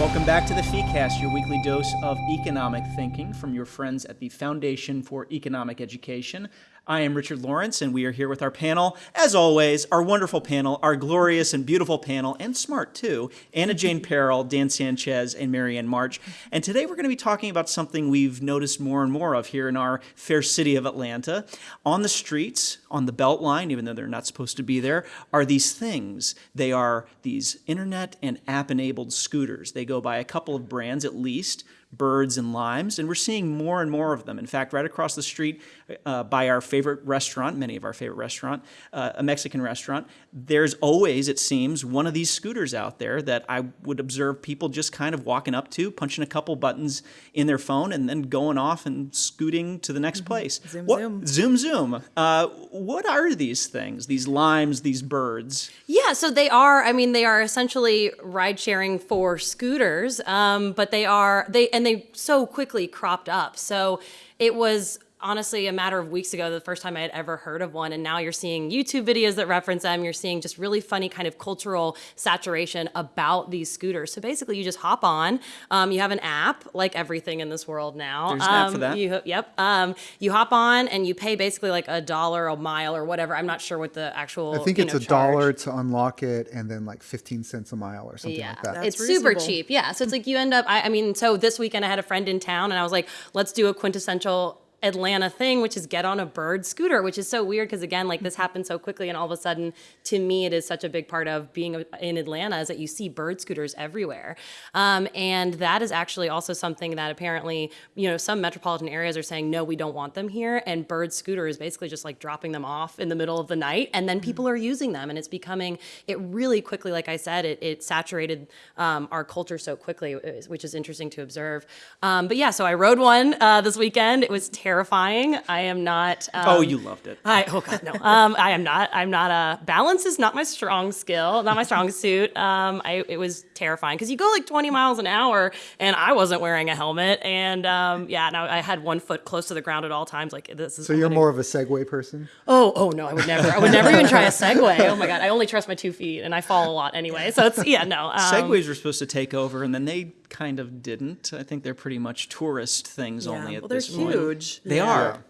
Welcome back to the FeeCast, your weekly dose of economic thinking from your friends at the Foundation for Economic Education. I am Richard Lawrence, and we are here with our panel, as always, our wonderful panel, our glorious and beautiful panel, and smart too, Anna Jane Perrell, Dan Sanchez, and Marianne March. And today we're going to be talking about something we've noticed more and more of here in our fair city of Atlanta. On the streets, on the Beltline, even though they're not supposed to be there, are these things. They are these internet and app-enabled scooters. They go by a couple of brands at least, birds and limes, and we're seeing more and more of them. In fact, right across the street uh, by our favorite restaurant, many of our favorite restaurant, uh, a Mexican restaurant, there's always, it seems, one of these scooters out there that I would observe people just kind of walking up to, punching a couple buttons in their phone, and then going off and scooting to the next mm -hmm. place. Zoom, what, zoom. Zoom, zoom. Uh, what are these things, these limes, these birds? Yeah, so they are, I mean, they are essentially ride sharing for scooters, um, but they are, they, and they so quickly cropped up. So it was honestly a matter of weeks ago the first time I had ever heard of one and now you're seeing YouTube videos that reference them you're seeing just really funny kind of cultural saturation about these scooters so basically you just hop on um, you have an app like everything in this world now There's an um, app for that. You, yep um, you hop on and you pay basically like a dollar a mile or whatever I'm not sure what the actual I think it's know, a charge. dollar to unlock it and then like 15 cents a mile or something yeah, like that That's it's super cheap. Yeah. So it's like you end up, I, I mean, so this weekend I had a friend in town and I was like, let's do a quintessential Atlanta thing, which is get on a bird scooter, which is so weird because again, like this happened so quickly, and all of a sudden, to me, it is such a big part of being in Atlanta is that you see bird scooters everywhere, um, and that is actually also something that apparently, you know, some metropolitan areas are saying no, we don't want them here, and bird scooter is basically just like dropping them off in the middle of the night, and then people are using them, and it's becoming it really quickly. Like I said, it, it saturated um, our culture so quickly, which is interesting to observe. Um, but yeah, so I rode one uh, this weekend. It was terrible terrifying. I am not. Um, oh, you loved it. I oh god no. Um, I am not. I'm not a balance is not my strong skill, not my strong suit. Um, I it was terrifying because you go like 20 miles an hour, and I wasn't wearing a helmet, and um, yeah, no, I had one foot close to the ground at all times. Like this is. So I'm you're more of a Segway person? Oh, oh no, I would never. I would never even try a Segway. Oh my god, I only trust my two feet, and I fall a lot anyway. So it's yeah, no. Um, Segways were supposed to take over, and then they kind of didn't. I think they're pretty much tourist things Yeah, only at well, they're this point. huge. They Yeah. are.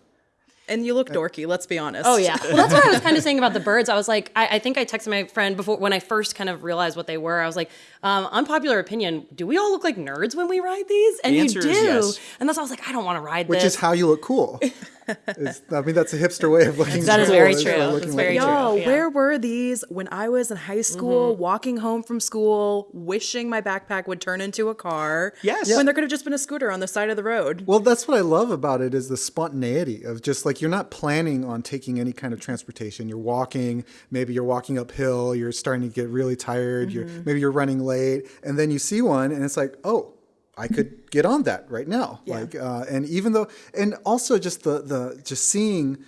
And you look dorky, let's be honest. Oh yeah. Well, that's what I was kind of saying about the birds. I was like, I, I think I texted my friend before when I first kind of realized what they were. I was like, um, unpopular opinion. Do we all look like nerds when we ride these? And The you do. is yes. And that's why I was like, I don't want to ride Which this. is how you look cool. Is- I mean, that's a hipster way of looking That is cool, very true. looking That's like very a true. Yo, Yeah. where were these when I was in high school, mm-hmm. walking home from school, wishing my backpack would turn into a car? Yes. When there could have just been a scooter on the side of the road. Well, that's what I love about it is the spontaneity of just like you're not planning on taking any kind of transportation. You're walking, maybe you're walking uphill, you're starting to get really tired, you're mm-hmm. maybe you're running late, and then you see one and it's like, "Oh, I could get on that right now." Yeah. Like uh, and even though and also just the the just seeing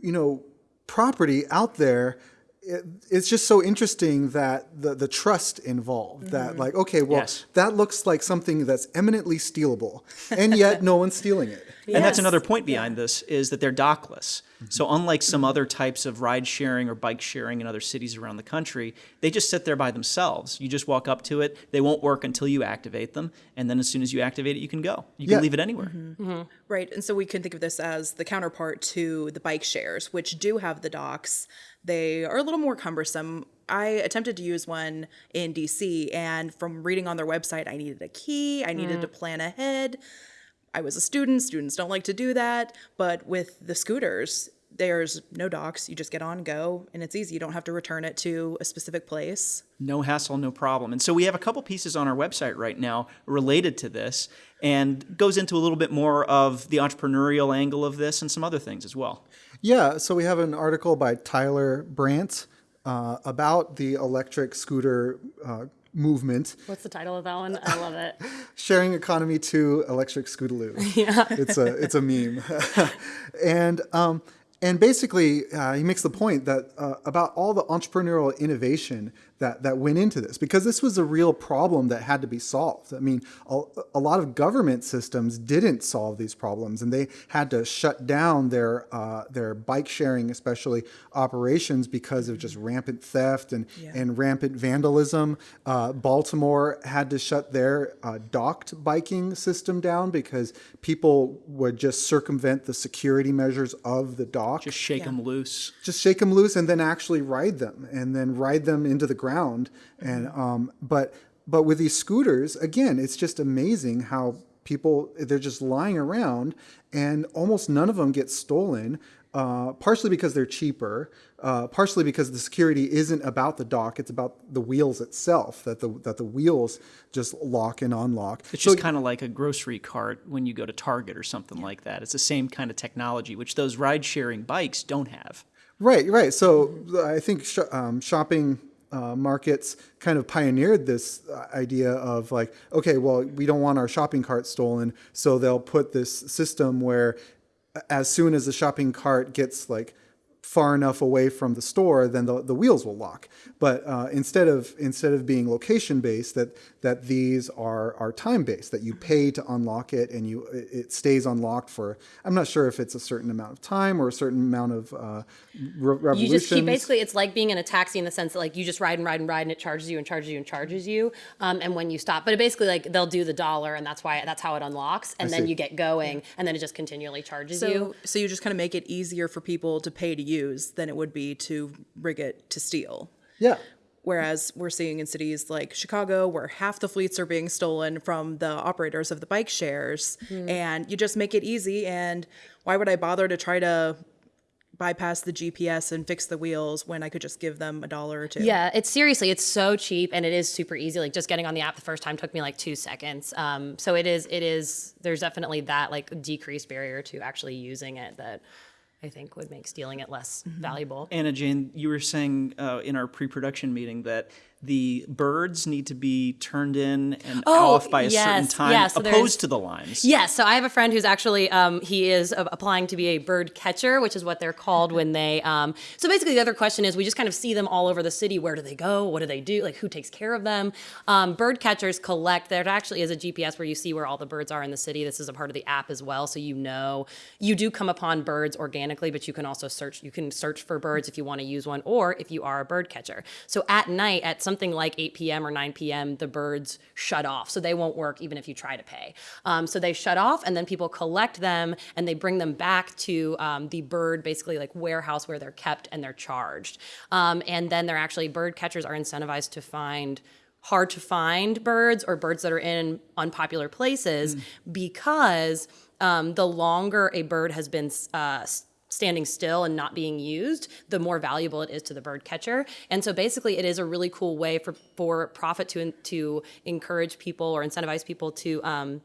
you know property out there it, it's just so interesting that the the trust involved that mm-hmm. like okay well Yes. that looks like something that's eminently stealable and yet no one's stealing it And that's another point behind this is that they're dockless. Mm-hmm. So unlike some other types of ride sharing or bike sharing in other cities around the country, they just sit there by themselves. You just walk up to it. They won't work until you activate them, and then as soon as you activate it, you can go. You can leave it anywhere. Mm-hmm. Mm-hmm. Right. And so we can think of this as the counterpart to the bike shares, which do have the docks. They are a little more cumbersome. I attempted to use one in DC, and from reading on their website, I needed a key, I needed to mm. plan ahead. I was a student, students don't like to do that. But with the scooters, there's no docks. You just get on, go, and it's easy. You don't have to return it to a specific place. No hassle, no problem. And so we have a couple pieces on our website right now related to this and goes into a little bit more of the entrepreneurial angle of this and some other things as well. yeah so we have an article by tyler brandt uh, about the electric scooter uh, movement What's the title of that one? I love it. sharing economy to electric scootaloo. Yeah, it's a it's a meme, and um, and basically uh, he makes the point that uh, about all the entrepreneurial innovation that that went into this because this was a real problem that had to be solved. I mean, a, a lot of government systems didn't solve these problems, and they had to shut down their uh, their bike sharing, especially operations, because of just rampant theft and and rampant vandalism. Uh, Baltimore had to shut their uh, docked biking system down because people would just circumvent the security measures of the dock Just shake them loose. just shake them loose and then actually ride them and then ride them into the ground and um, but but with these scooters again it's just amazing how people they're just lying around and almost none of them get stolen uh, partially because they're cheaper uh, partially because the security isn't about the dock it's about the wheels itself that the that the wheels just lock and unlock It's just kind of like a grocery cart when you go to Target or something like that. It's the same kind of technology, which those ride sharing bikes don't have. Right, right. So I think sh- um, shopping uh, markets kind of pioneered this uh, idea of like, okay, well, we don't want our shopping cart stolen, so they'll put this system where as soon as the shopping cart gets like far enough away from the store, then the, the wheels will lock. But uh, instead of instead of being location based, that that these are are time based. That you pay to unlock it, and you it it stays unlocked for. I'm not sure if it's a certain amount of time or a certain amount of uh, re- revolutions. You just keep basically it's like being in a taxi in the sense that like you just ride and ride and ride and it charges you and charges you and charges you um, and when you stop but it basically like they'll do the dollar and that's why that's how it unlocks and then see. you get going and then it just continually charges So, you so you just kind of make it easier for people to pay to use than it would be to rig it to steal. Yeah. Whereas we're seeing in cities like Chicago, where half the fleets are being stolen from the operators of the bike shares, and you just make it easy. And why would I bother to try to bypass the GPS and fix the wheels when I could just give them a dollar or two? Yeah, it's seriously, it's so cheap and it is super easy. Like just getting on the app the first time took me like two seconds. Um, so it is, it is, there's definitely that like decreased barrier to actually using it that I think would make stealing it less valuable. Anna Jane, you were saying uh, in our pre-production meeting that the birds need to be turned in and Oh, off by a certain time, yeah, so opposed to the limes. Yes, so I have a friend who's actually um, he is applying to be a bird catcher, which is what they're called when they. Um, so basically, the other question is we just kind of see them all over the city. Where do they go? What do they do? Like who takes care of them? Um, bird catchers collect. There actually is a GPS where you see where all the birds are in the city. This is a part of the app as well, so you know you do come upon birds organically, but you can also search. You can search for birds if you want to use one, or if you are a bird catcher. So at night, at something like 8 p.m. or 9 p.m., the birds shut off, so they won't work even if you try to pay. Um, so they shut off, and then people collect them and they bring them back to um, the bird, basically like warehouse where they're kept and they're charged. Um, and then they're actually bird catchers are incentivized to find hard to find birds or birds that are in unpopular places because um, the longer a bird has been uh, standing still and not being used, the more valuable it is to the bird catcher. And so basically, it is a really cool way for for profit to to encourage people or incentivize people to. Um,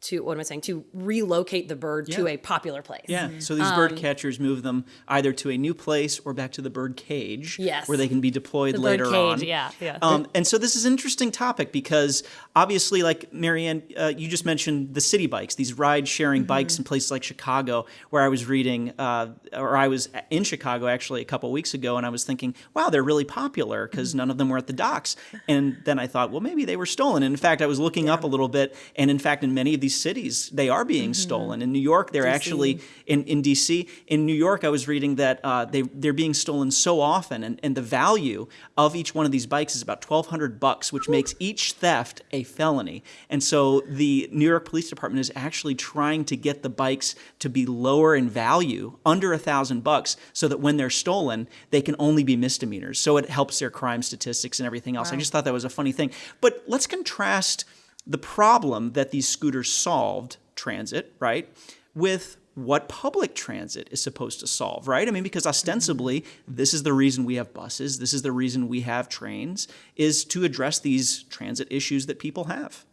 to what am I saying? To relocate the bird to a popular place. Yeah, so these Um, bird catchers move them either to a new place or back to the bird cage, Yes. where they can be deployed The bird later cage, on. yeah, yeah. Um, and so this is an interesting topic because obviously, like Marianne, uh, you just mentioned the city bikes, these ride-sharing Mm-hmm. bikes in places like Chicago, where I was reading, uh, or I was in Chicago actually a couple weeks ago, and I was thinking, wow, they're really popular because Mm-hmm. none of them were at the docks. And then I thought, well, maybe they were stolen. And in fact, I was looking up a little bit, and in fact, in many of these cities, they are being stolen. In New York, they're actually in, in DC. In New York, I was reading that uh, they they're being stolen so often, and, and the value of each one of these bikes is about twelve hundred bucks, which makes each theft a felony. And so the New York Police Department is actually trying to get the bikes to be lower in value, under a thousand bucks, so that when they're stolen, they can only be misdemeanors. So it helps their crime statistics and everything else. I just thought that was a funny thing. But let's contrast the problem that these scooters solved, transit, right, with what public transit is supposed to solve, right? I mean, because ostensibly, this is the reason we have buses, this is the reason we have trains, is to address these transit issues that people have.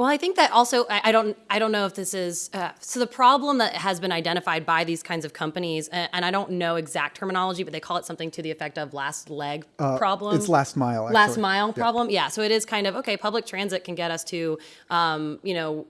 Well, I think that also I, I don't I don't know if this is uh, so the problem that has been identified by these kinds of companies, and, and I don't know exact terminology, but they call it something to the effect of last leg problem. It's last mile. last mile Yeah. problem. Yeah. So it is kind of okay. Public transit can get us to, um, you know,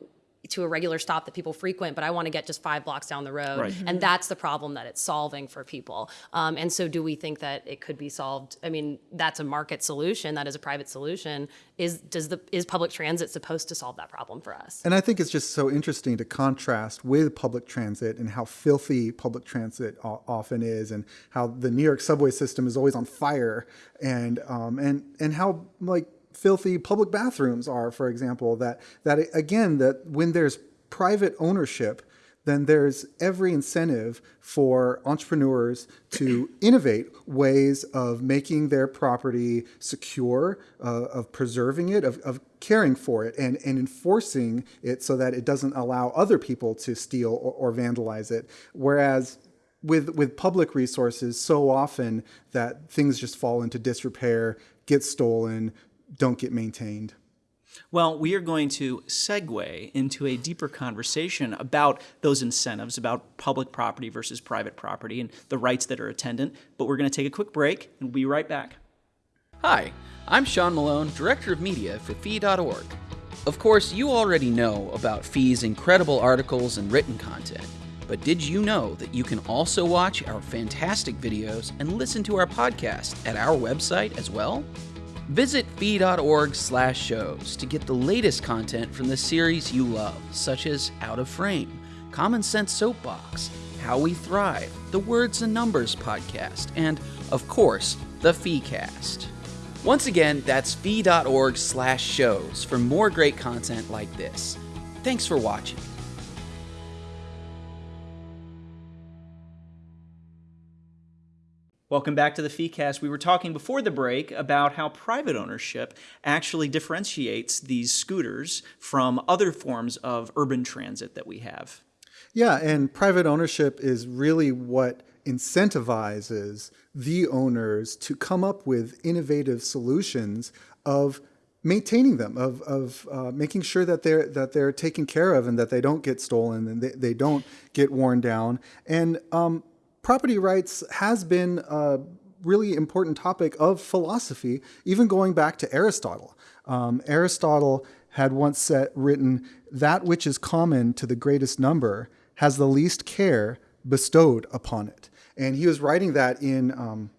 to a regular stop that people frequent, but I want to get just five blocks down the road. Right. And that's the problem that it's solving for people. Um, and so, do we think that it could be solved? I mean, that's a market solution. That is a private solution. Is does the is public transit supposed to solve that problem for us? And I think it's just so interesting to contrast with public transit and how filthy public transit o- often is, and how the New York subway system is always on fire, and um, and and how like filthy public bathrooms are, for example. That that again, that when there's private ownership, then there's every incentive for entrepreneurs to innovate ways of making their property secure, uh, of preserving it, of, of caring for it, and, and enforcing it so that it doesn't allow other people to steal or, or vandalize it. Whereas with, with public resources, so often that things just fall into disrepair, get stolen, don't get maintained. Well, we are going to segue into a deeper conversation about those incentives, about public property versus private property and the rights that are attendant. But we're going to take a quick break and we'll be right back. Hi, I'm Sean Malone, Director of Media for Fee.org. Of course, you already know about Fee's incredible articles and written content, but did you know that you can also watch our fantastic videos and listen to our podcast at our website as well? Visit fee.org slash shows to get the latest content from the series you love, such as Out of Frame, Common Sense Soapbox, How We Thrive, the Words and Numbers podcast, and, of course, the FeeCast. Once again, that's fee.org slash shows for more great content like this. Thanks for watching. Welcome back to the FeeCast. We were talking before the break about how private ownership actually differentiates these scooters from other forms of urban transit that we have. Yeah, and private ownership is really what incentivizes the owners to come up with innovative solutions of maintaining them, of, of uh, making sure that they're that they're taken care of and that they don't get stolen and they, they don't get worn down. And um, property rights has been a really important topic of philosophy, even going back to Aristotle. Um, Aristotle had once said, written, "That which is common to the greatest number has the least care bestowed upon it." And he was writing that in um,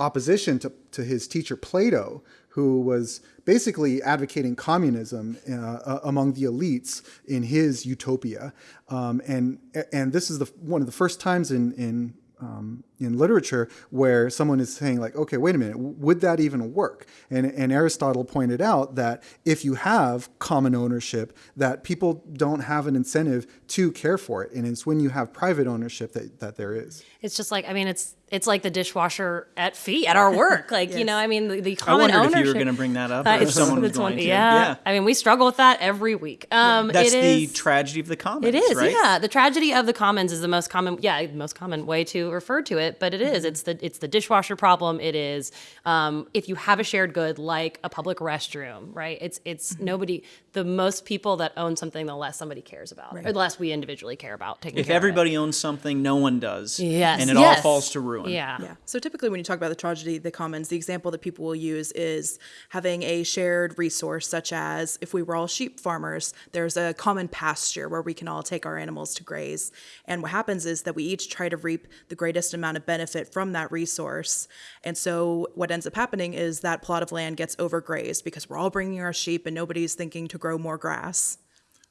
opposition to, to his teacher Plato, who was basically advocating communism uh, among the elites in his utopia. Um, and and this is the one of the first times in in um, in literature where someone is saying like, okay, wait a minute, would that even work? And, and Aristotle pointed out that if you have common ownership, that people don't have an incentive to care for it, and it's when you have private ownership that, that there is. It's just like I mean, it's it's like the dishwasher at fee at our work. Like you know, I mean, the, the I common wondered ownership. if you were going to bring that up, Uh, or if it's- someone was it's one- to. yeah. I mean, we struggle with that every week. Um, That's it the is- tragedy of the commons. It is, right? yeah. The tragedy of the commons is the most common, yeah, most common way to refer to it. But it is. It's the it's the dishwasher problem. It is um, if you have a shared good like a public restroom, right? It's it's nobody. The most people that own something, the less somebody cares about, or the less we individually care about taking If care of it. everybody owns something, no one does. Yes, And it all falls to ruin. Yeah. Yeah. So typically, when you talk about the tragedy of the commons, the example that people will use is having a shared resource, such as if we were all sheep farmers, there's a common pasture where we can all take our animals to graze. And what happens is that we each try to reap the greatest amount of benefit from that resource. And so what ends up happening is that plot of land gets overgrazed because we're all bringing our sheep and nobody's thinking to grow more grass.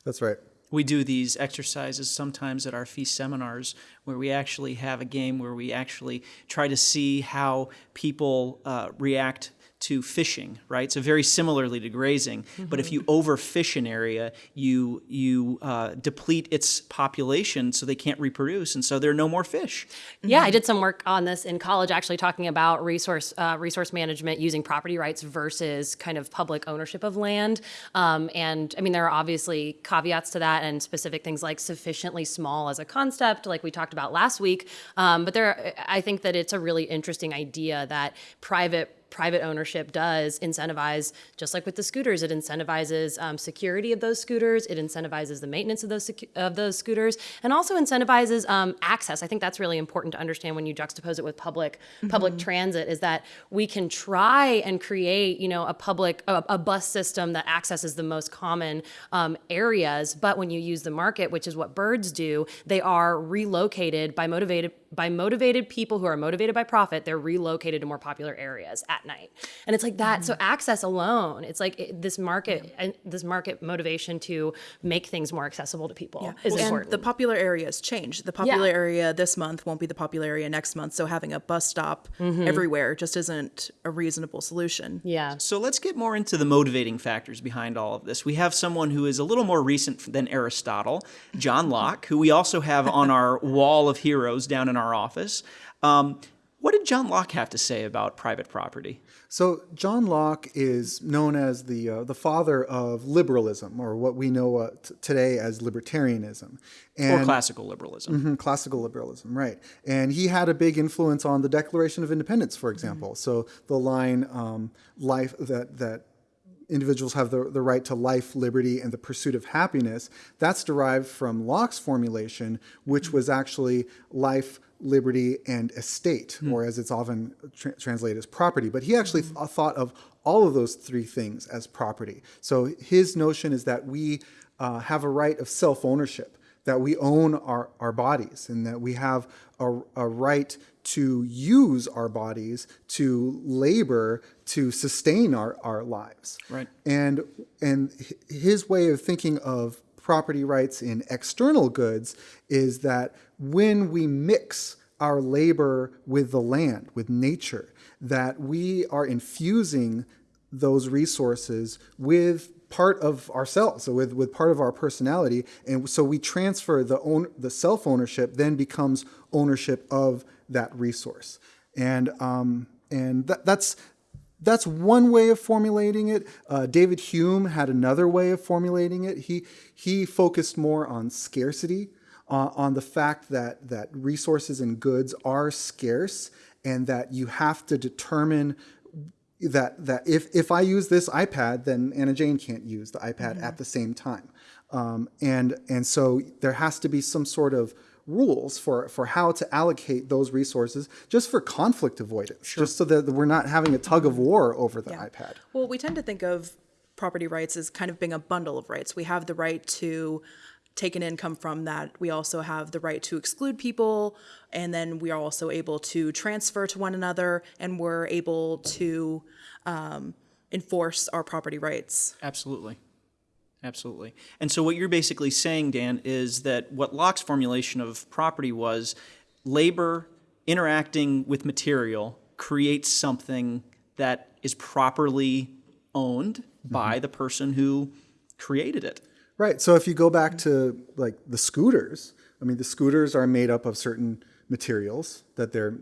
That's right. We do these exercises sometimes at our feast seminars where we actually have a game where we actually try to see how people uh, react to fishing, right? So very similarly to grazing, but if you overfish an area, you you uh, deplete its population so they can't reproduce, and so there are no more fish. Yeah, I did some work on this in college, actually talking about resource uh, resource management using property rights versus kind of public ownership of land. Um, and I mean, there are obviously caveats to that, and specific things like sufficiently small as a concept, like we talked about last week. Um, but there, I think that it's a really interesting idea that private private ownership does incentivize, just like with the scooters, it incentivizes um, security of those scooters, it incentivizes the maintenance of those secu- of those scooters, and also incentivizes um, access. I think that's really important to understand when you juxtapose it with public public transit. Is that we can try and create, you know, a public a, a bus system that accesses the most common um, areas, but when you use the market, which is what birds do, they are relocated by motivated by motivated people who are motivated by profit. They're relocated to more popular areas at night, and it's like that. So access alone, it's like it, this market and this market motivation to make things more accessible to people is and important. the popular areas change. The popular Yeah. area this month won't be the popular area next month. So having a bus stop Mm-hmm. everywhere just isn't a reasonable solution. yeah. So let's get more into the motivating factors behind all of this. We have someone who is a little more recent than Aristotle, John Locke, who we also have on our wall of heroes down in our office. Um, what did John Locke have to say about private property? So John Locke is known as the uh, the father of liberalism, or what we know uh, t- today as libertarianism, and or classical liberalism? Mhm, classical liberalism, right? And he had a big influence on the Declaration of Independence, for example. So the line um, "life" that that individuals have the, the right to life, liberty, and the pursuit of happiness. That's derived from Locke's formulation, which was actually life, liberty, and estate, or as it's often tra- translated as property. But he actually th- thought of all of those three things as property. So his notion is that we uh, have a right of self ownership, that we own our, our bodies, and that we have a, a right to use our bodies to labor to sustain our, our lives. Right. And and his way of thinking of property rights in external goods is that when we mix our labor with the land, with nature, that we are infusing those resources with part of ourselves, so with, with part of our personality, and so we transfer the own the self ownership then becomes ownership of that resource, and um, and that, that's that's one way of formulating it. Uh, David Hume had another way of formulating it. He he focused more on scarcity, uh, on the fact that that resources and goods are scarce, and that you have to determine that that if if I use this iPad, then Anna Jane can't use the iPad at the same time, um, and and so there has to be some sort of rules for for how to allocate those resources just for conflict avoidance, just so that we're not having a tug of war over the iPad. Well, we tend to think of property rights as kind of being a bundle of rights. We have the right to take an income from that. We also have the right to exclude people, and then we are also able to transfer to one another, and we're able to um, enforce our property rights. Absolutely. Absolutely. And so what you're basically saying, Dan, is that what Locke's formulation of property was labor interacting with material creates something that is properly owned by the person who created it. Right. So if you go back to like the scooters, I mean, the scooters are made up of certain materials that they're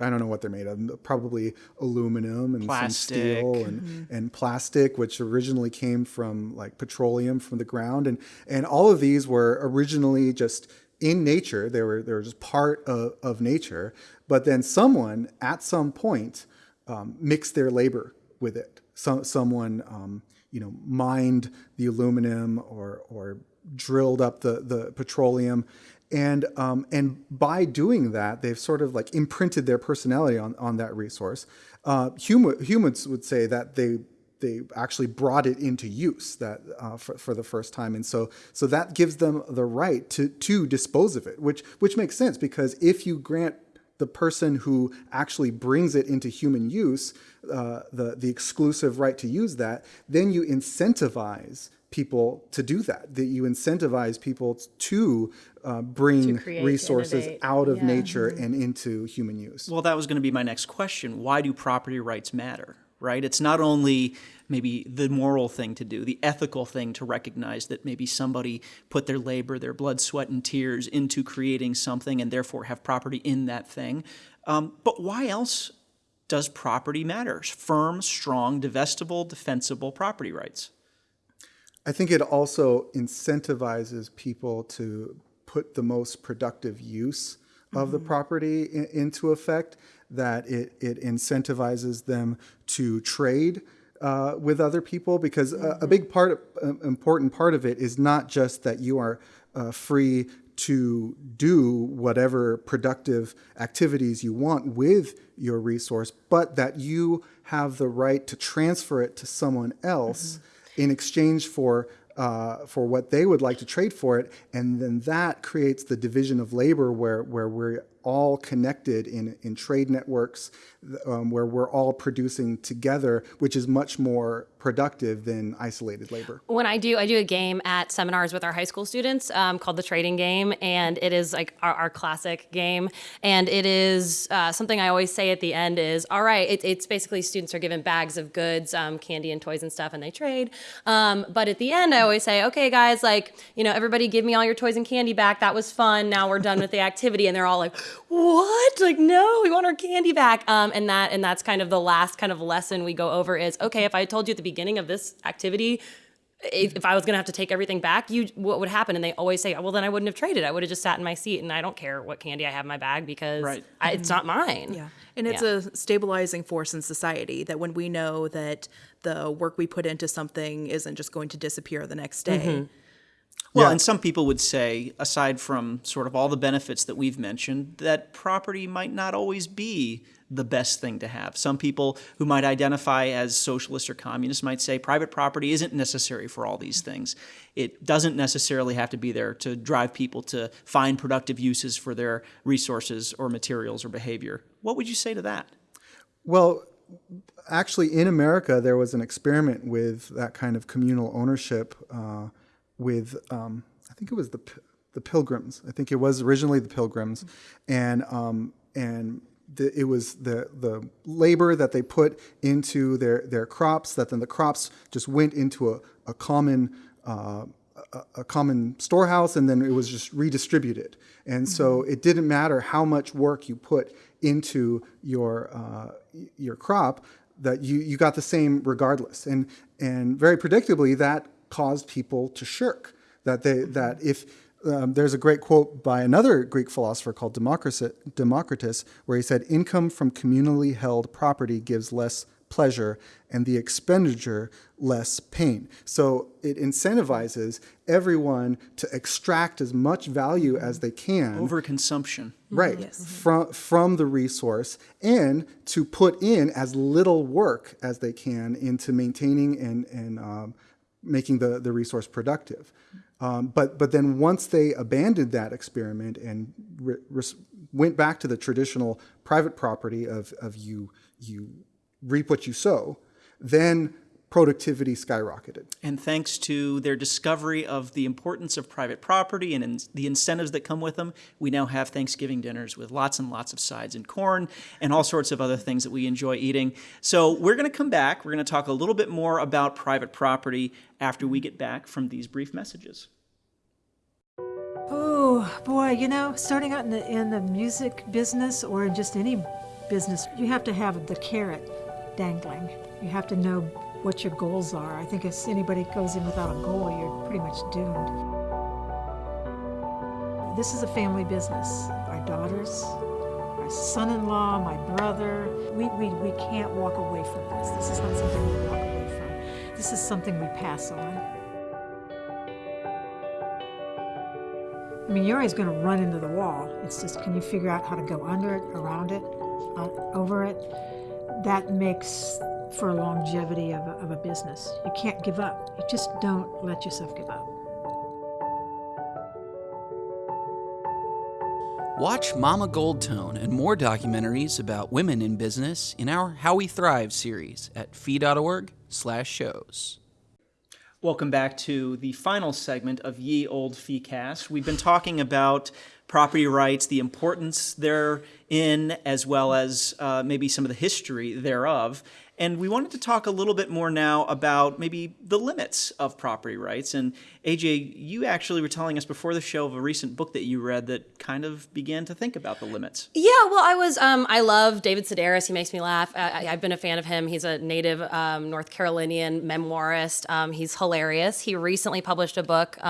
I don't know what they're made of probably aluminum and Plastic. some steel and, and plastic which originally came from like petroleum from the ground and and all of these were originally just in nature they were they were just part of, of nature but then someone at some point um, mixed their labor with it some someone um, you know mined the aluminum or or drilled up the the petroleum. And um, and by doing that they've sort of like imprinted their personality on on that resource. Uh, hum- humans would say that they they actually brought it into use that uh, for, for the first time. And so so that gives them the right to to dispose of it which which makes sense because if you grant the person who actually brings it into human use uh, the the exclusive right to use that then you incentivize people to do that that you incentivize people to uh, bring create, to resources innovate. out of Yeah. nature and into human use Well, that was going to be my next question. Why do property rights matter? Right? It's not only maybe the moral thing to do, the ethical thing to recognize that maybe somebody put their labor, their blood, sweat, and tears into creating something and therefore have property in that thing. Um, but why else does property matter? Firm, strong, divestible, defensible property rights. I think it also incentivizes people to put the most productive use of the property in, into effect. That it, it incentivizes them to trade uh, with other people because a, a big part, uh, important part of it is not just that you are uh, free to do whatever productive activities you want with your resource, but that you have the right to transfer it to someone else in exchange for uh, for what they would like to trade for it, and then that creates the division of labor where where we're all connected in in trade networks, um, where we're all producing together, which is much more productive than isolated labor. When I do, I do a game at seminars with our high school students um, called the Trading Game, and it is like our, our classic game. And it is uh, something I always say at the end is, all right, it, it's basically students are given bags of goods, um, candy and toys and stuff, and they trade. Um, but at the end, I always say, okay, guys, like you know, everybody give me all your toys and candy back. That was fun. Now we're done with the activity, and they're all like, what? Like, no, we want our candy back. Um, and that and that's kind of the last kind of lesson we go over is, okay, if I told you at the beginning of this activity if, if I was gonna have to take everything back, you what would happen? And they always say, well, then I wouldn't have traded. I would have just sat in my seat, and I don't care what candy I have in my bag because Right. I, it's not mine. Yeah. And it's Yeah. a stabilizing force in society that when we know that the work we put into something isn't just going to disappear the next day. Mm-hmm. Well, Yeah. and some people would say, aside from sort of all the benefits that we've mentioned, that property might not always be the best thing to have. Some people who might identify as socialists or communists might say private property isn't necessary for all these things. It doesn't necessarily have to be there to drive people to find productive uses for their resources or materials or behavior. What would you say to that? Well, actually, in America, there was an experiment with that kind of communal ownership uh, with, um, I think it was the the Pilgrims. I think it was originally the Pilgrims, and um, and the, it was the the labor that they put into their their crops that then the crops just went into a, a common. Uh, a, a common storehouse and then it was just redistributed. And so it didn't matter how much work you put into your uh, your crop that you, you got the same regardless. And and very predictably that caused people to shirk. That they that if um, there's a great quote by another Greek philosopher called Democritus, Democritus, where he said, "Income from communally held property gives less pleasure, and the expenditure less pain." So it incentivizes everyone to extract as much value as they can Overconsumption. right from from the resource and to put in as little work as they can into maintaining and and um, making the the resource productive. Um, but but then once they abandoned that experiment and went back to the traditional private property of of you you reap what you sow then productivity skyrocketed And thanks to their discovery of the importance of private property and in the incentives that come with them, we now have Thanksgiving dinners with lots and lots of sides and corn and all sorts of other things that we enjoy eating. So we're going to come back. We're going to talk a little bit more about private property after we get back from these brief messages. Oh boy, you know, starting out in the in the music business or in just any business, you have to have the carrot dangling. You have to know what your goals are. I think if anybody goes in without a goal, you're pretty much doomed. This is a family business. Our daughters, our son-in-law, my brother, we, we, we can't walk away from this. This is not something we walk away from. This is something we pass on. I mean, you're always going to run into the wall. It's just, can you figure out how to go under it, around it, uh, over it? That makes for longevity of a, of a business. You can't give up. You just don't let yourself give up. Watch Mama Goldtone and more documentaries about women in business in our How We Thrive series at fee.org slash shows. Welcome back to the final segment of Ye Old Feecast. We've been talking about property rights, the importance therein, as well as uh, maybe some of the history thereof. And we wanted to talk a little bit more now about maybe the limits of property rights. And AJ, you actually were telling us before the show of a recent book that you read that kind of began to think about the limits. Yeah, well, I was. Um, I love David Sedaris. He makes me laugh. I, I've been a fan of him. He's a native um, North Carolinian memoirist. Um, he's hilarious. He recently published a book.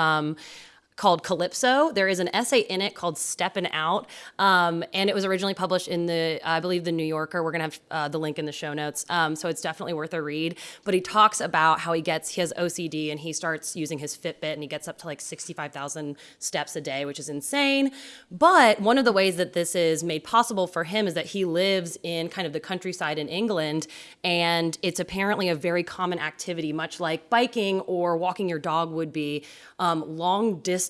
Called Calypso. There is an essay in it called Steppin' Out, um, and it was originally published in the, I believe, the New Yorker. We're gonna have uh, the link in the show notes, um, so it's definitely worth a read. But he talks about how he gets he has OCD and he starts using his Fitbit and he gets up to like sixty five thousand steps a day, which is insane. But one of the ways that this is made possible for him is that he lives in kind of the countryside in England, and it's apparently a very common activity, much like biking or walking your dog would be. Um, long distance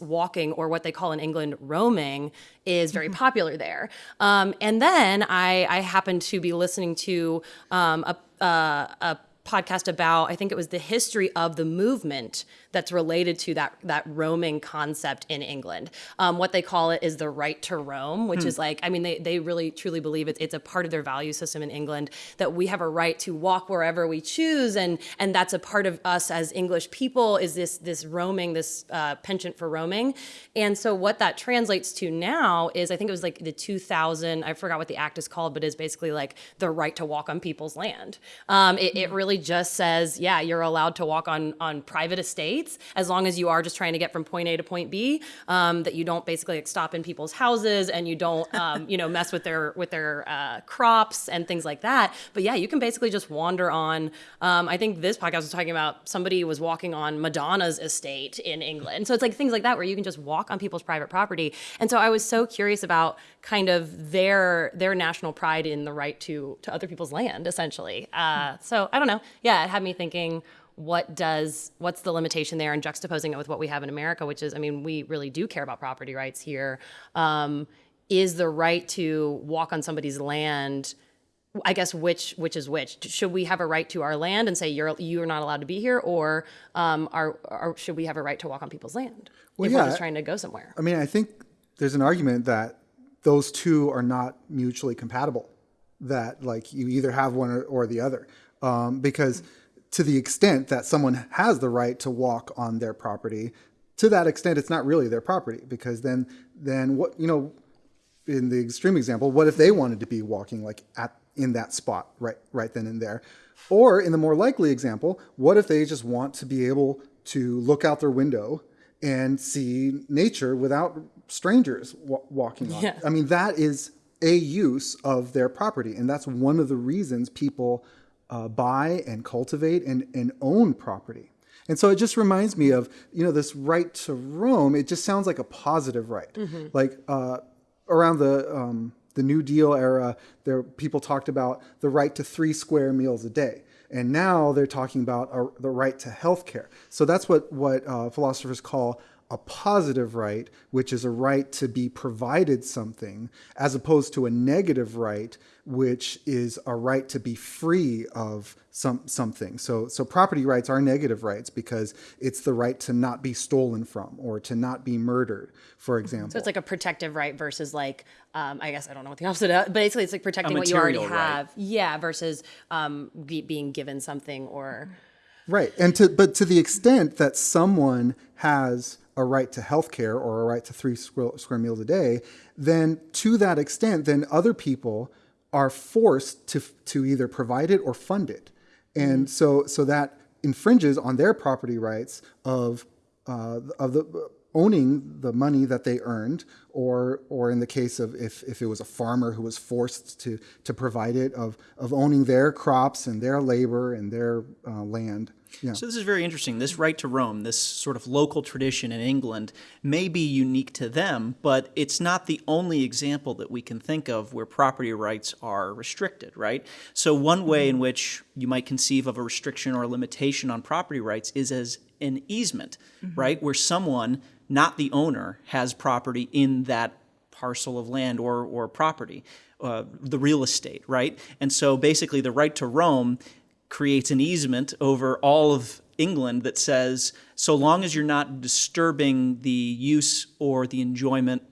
walking, or what they call in England roaming, is very popular there. Um, and then I, I happened to be listening to um, a, uh, a podcast about I think it was the history of the movement that's related to that that roaming concept in England. Um, what they call it is the right to roam, which is like I mean they they really truly believe it's it's a part of their value system in England that we have a right to walk wherever we choose, and and that's a part of us as English people is this this roaming this uh, penchant for roaming, and so what that translates to now is I think it was like the 2000 I forgot what the act is called, but is basically like the right to walk on people's land. Um, it, it really just says yeah you're allowed to walk on on private estates as long as you are just trying to get from point A to point B. Um, that you don't basically like stop in people's houses and you don't um, you know mess with their with their uh, crops and things like that. But yeah, you can basically just wander on. Um, I think this podcast was talking about somebody was walking on Madonna's estate in England. So it's like things like that where you can just walk on people's private property. And so I was so curious about kind of their their national pride in the right to to other people's land, essentially. Uh, so I don't know. Yeah, it had me thinking what does what's the limitation there and juxtaposing it with what we have in america which is i mean we really do care about property rights here. Um, is the right to walk on somebody's land i guess which which is which should we have a right to our land and say you're you're not allowed to be here or um, are, are should we have a right to walk on people's land Well, if yeah, we're just trying to go somewhere I mean, I think there's an argument that those two are not mutually compatible. That like you either have one or, or the other, um, because to the extent that someone has the right to walk on their property, to that extent, it's not really their property because then then what you know, in the extreme example, what if they wanted to be walking like at in that spot right right then and there, or in the more likely example, what if they just want to be able to look out their window and see nature without strangers wa- walking on. it. Yeah. I mean, that is a use of their property, and that's one of the reasons people uh, buy and cultivate and, and own property. And so it just reminds me of you know this right to roam. It just sounds like a positive right, like uh, around the um, the New Deal era, there people talked about the right to three square meals a day. And now they're talking about uh, the right to health care. So that's what, what uh, philosophers call a positive right, which is a right to be provided something, as opposed to a negative right, which is a right to be free of some something. So so property rights are negative rights because it's the right to not be stolen from or to not be murdered, for example. so it's like a protective right versus like um, i guess i don't know what the opposite of basically it's like protecting what you already right. have yeah versus um, be, being given something or Right. And to but to the extent that someone has a right to health care or a right to three square, square meals a day, then to that extent, then other people are forced to to either provide it or fund it. And so so that infringes on their property rights of uh, of the owning the money that they earned, or or in the case of if, if it was a farmer who was forced to to provide it, of of owning their crops and their labor and their uh, land. Yeah. So this is very interesting. This right to roam, this sort of local tradition in England, may be unique to them, but it's not the only example that we can think of where property rights are restricted, right? So one way in which you might conceive of a restriction or a limitation on property rights is as an easement, right? Where someone, not the owner, has property in that parcel of land or, or property, uh, the real estate, right? And so basically the right to roam creates an easement over all of England that says so long as you're not disturbing the use or the enjoyment,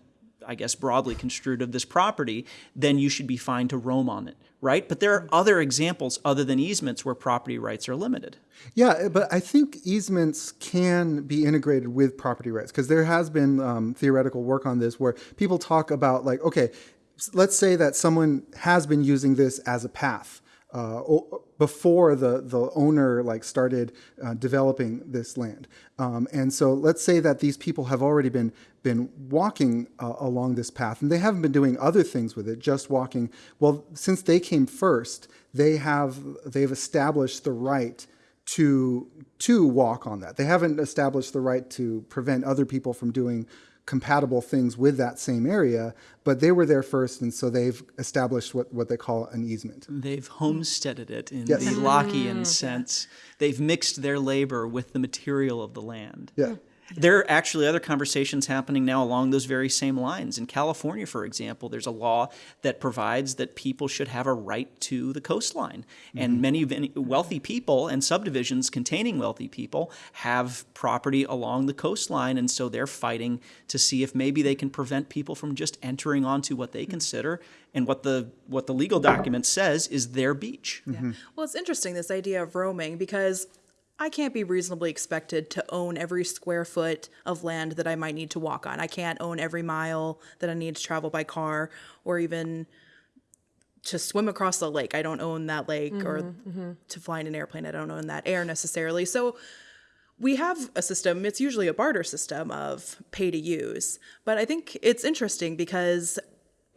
I guess broadly construed, of this property, then you should be fine to roam on it, right? But there are other examples other than easements where property rights are limited. Yeah, but I think easements can be integrated with property rights because there has been um, theoretical work on this where people talk about like, okay, let's say that someone has been using this as a path uh, before the the owner like started uh, developing this land. Um, and so let's say that these people have already been been walking uh, along this path, and they haven't been doing other things with it, just walking. Well, since they came first, they have they've established the right to to walk on that. They haven't established the right to prevent other people from doing compatible things with that same area, but they were there first, and so they've established what, what they call an easement. They've homesteaded it in Yes. the Lockean sense. They've mixed their labor with the material of the land. Yeah. There are actually other conversations happening now along those very same lines. In California, for example, there's a law that provides that people should have a right to the coastline. And mm-hmm. many wealthy people and subdivisions containing wealthy people have property along the coastline. And so they're fighting to see if maybe they can prevent people from just entering onto what they consider and what the what the legal document says is their beach. Mm-hmm. Well, it's interesting this idea of roaming because I can't be reasonably expected to own every square foot of land that I might need to walk on. I can't own every mile that I need to travel by car or even to swim across the lake. I don't own that lake or mm-hmm, mm-hmm. to fly in an airplane. I don't own that air necessarily. So we have a system, it's usually a barter system of pay to use. But I think it's interesting because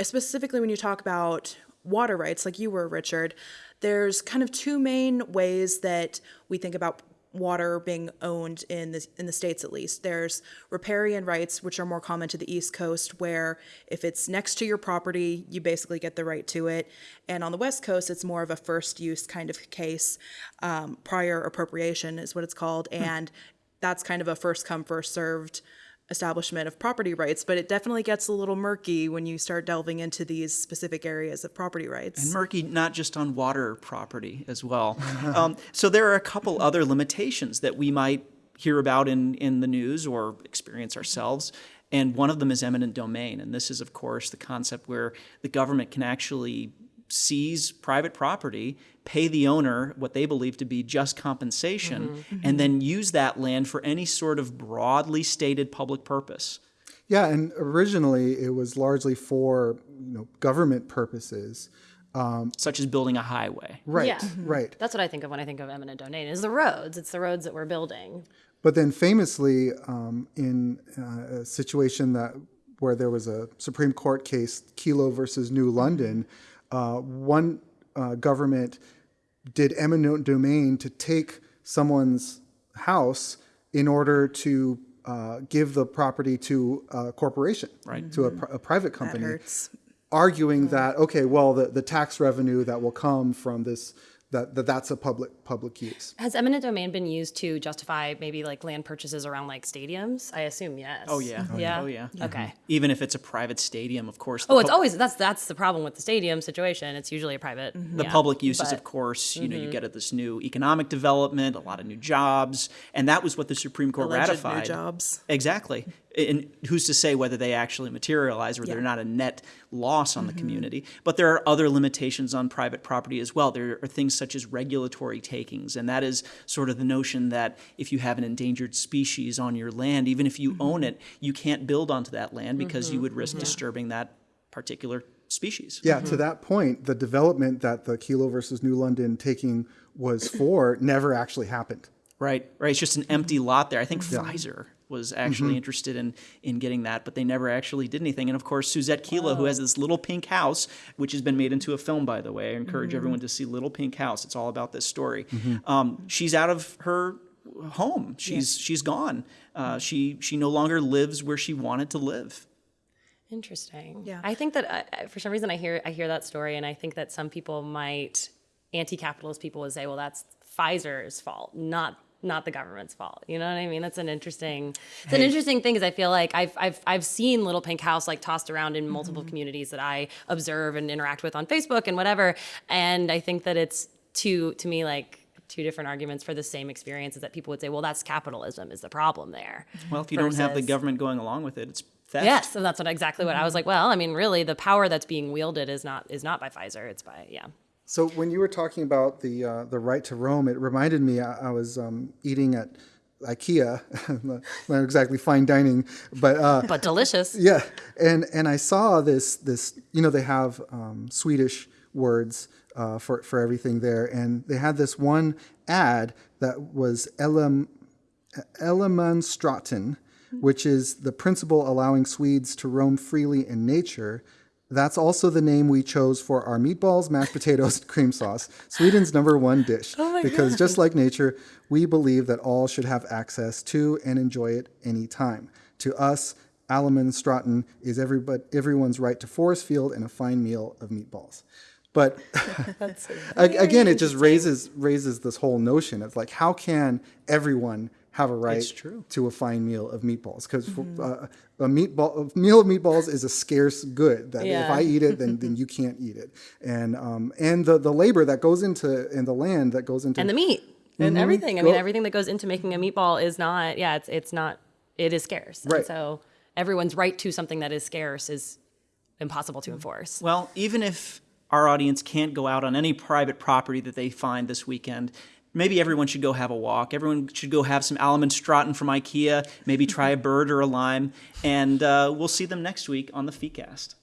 specifically when you talk about water rights, like you were, Richard, there's kind of two main ways that we think about water being owned in the in the states at least. There's riparian rights, which are more common to the East Coast, where if it's next to your property, you basically get the right to it. And on the West Coast, it's more of a first use kind of case. Um, prior appropriation is what it's called, and that's kind of a first come first served establishment of property rights, but it definitely gets a little murky when you start delving into these specific areas of property rights. And murky not just on water property as well. um, so there are a couple other limitations that we might hear about in, in the news or experience ourselves. And one of them is eminent domain. And this is, of course, the concept where the government can actually seize private property, pay the owner what they believe to be just compensation, and then use that land for any sort of broadly stated public purpose. Yeah, and originally it was largely for you know government purposes. Such as building a highway. Right, Yeah. right. That's what I think of when I think of eminent domain is the roads. It's the roads that we're building. But then famously, um, in uh, a situation that where there was a Supreme Court case, Kelo versus New London, uh, one uh, government did eminent domain to take someone's house in order to uh, give the property to a corporation, right. to a, pri- a private that company, hurts. arguing that okay, well, the, the tax revenue that will come from this that, that that's a public public use. Has eminent domain been used to justify maybe like land purchases around like stadiums? I assume yes. Oh, yeah. Yeah. Oh, yeah. Okay. Even if it's a private stadium, of course. Oh, it's pub- always that's that's the problem with the stadium situation. It's usually a private. the public uses, of course. You know, Mm-hmm. you get at this new economic development, a lot of new jobs, and that was what the Supreme Court Alleged new ratified. jobs. Exactly. And who's to say whether they actually materialize or they're not a net loss on the Mm-hmm. community? But there are other limitations on private property as well. There are things such as regulatory takings, and that is sort of the notion that if you have an endangered species on your land, even if you Mm-hmm. own it, you can't build onto that land because you would risk disturbing that particular species. Yeah, to that point, the development that the Kelo versus New London taking was for never actually happened. Right, right. It's just an empty lot there. I think Mm-hmm. Pfizer was actually interested in in getting that, but they never actually did anything. And of course, Susette Kelo, who has this little pink house, which has been made into a film, by the way. I encourage Mm-hmm. everyone to see Little Pink House. It's all about this story. Um, she's out of her home. She's she's gone. Uh, she she no longer lives where she wanted to live. Interesting. Yeah. I think that I, I- for some reason I hear I hear that story, and I think that some people might anti-capitalist people would say, well, that's Pfizer's fault, not not the government's fault. You know what I mean? That's an interesting. It's an interesting thing because I feel like I've I've I've seen Little Pink House like tossed around in multiple mm-hmm. communities that I observe and interact with on Facebook and whatever, and I think that it's two to me like two different arguments for the same experience is that people would say, well, that's capitalism is the problem there. Well, if you don't have the government going along with it, it's theft. Yes, and that's what exactly what I was mm-hmm. like. Well, I mean, really, the power that's being wielded is not is not by Pfizer. It's by yeah. So when you were talking about the uh, the right to roam, it reminded me I, I was um, eating at IKEA, not exactly fine dining, but uh, But delicious. yeah, and and I saw this this you know they have um, Swedish words uh, for for everything there. And they had this one ad that was Elem Allemansrätten, which is the principle allowing Swedes to roam freely in nature. That's also the name we chose for our meatballs, mashed potatoes, and cream sauce, Sweden's number one dish. Oh because just like nature, we believe that all should have access to and enjoy it anytime. To us, Allemansrätten is everybody, everyone's right to forest field and a fine meal of meatballs. But again, it just raises raises this whole notion of like, how can everyone have a right true. to a fine meal of meatballs? Because uh, a meatball a meal of meatballs is a scarce good. That if I eat it, then then you can't eat it. And um, and the the labor that goes into and the land that goes into and the meat and everything. I mean, Well- everything that goes into making a meatball is not. Yeah, it's it's not. It is scarce. Right. And so everyone's right to something that is scarce is impossible to enforce. Well, even if our audience can't go out on any private property that they find this weekend, maybe everyone should go have a walk. Everyone should go have some Allemansrätten from IKEA, maybe try a bird or a lime, and uh, we'll see them next week on the FeeCast.